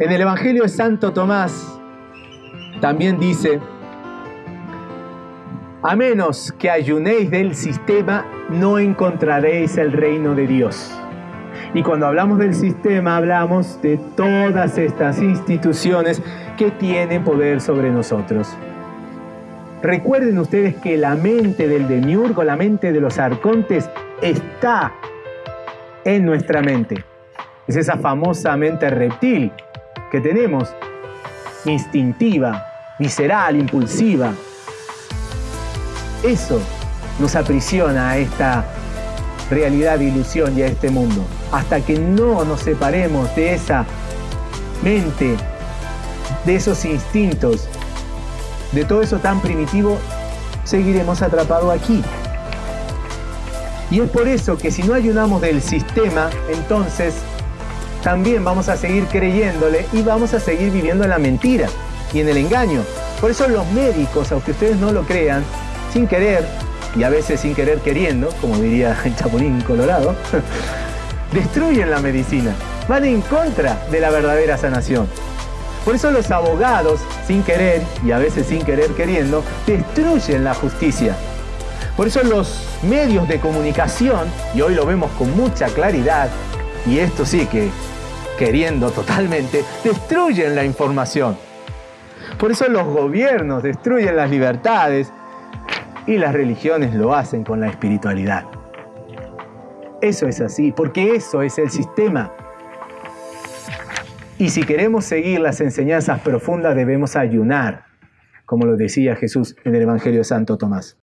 En el Evangelio de Santo Tomás también dice, a menos que ayunéis del sistema, no encontraréis el reino de Dios. Y cuando hablamos del sistema, hablamos de todas estas instituciones que tienen poder sobre nosotros. Recuerden ustedes que la mente del demiurgo, la mente de los arcontes, está en nuestra mente. Es esa famosa mente reptil que tenemos, instintiva, visceral, impulsiva. Eso nos aprisiona a esta realidad de ilusión y a este mundo. Hasta que no nos separemos de esa mente, de esos instintos, de todo eso tan primitivo, seguiremos atrapados aquí. Y es por eso que si no ayunamos del sistema, entonces también vamos a seguir creyéndole y vamos a seguir viviendo en la mentira y en el engaño. Por eso los médicos, aunque ustedes no lo crean, sin querer, y a veces sin querer queriendo, como diría el Chapulín Colorado, destruyen la medicina, van en contra de la verdadera sanación. Por eso los abogados, sin querer y a veces sin querer queriendo, destruyen la justicia. Por eso los medios de comunicación, y hoy lo vemos con mucha claridad, y esto sí que queriendo totalmente, destruyen la información. Por eso los gobiernos destruyen las libertades y las religiones lo hacen con la espiritualidad. Eso es así, porque eso es el sistema. Y si queremos seguir las enseñanzas profundas debemos ayunar, como lo decía Jesús en el Evangelio de Santo Tomás.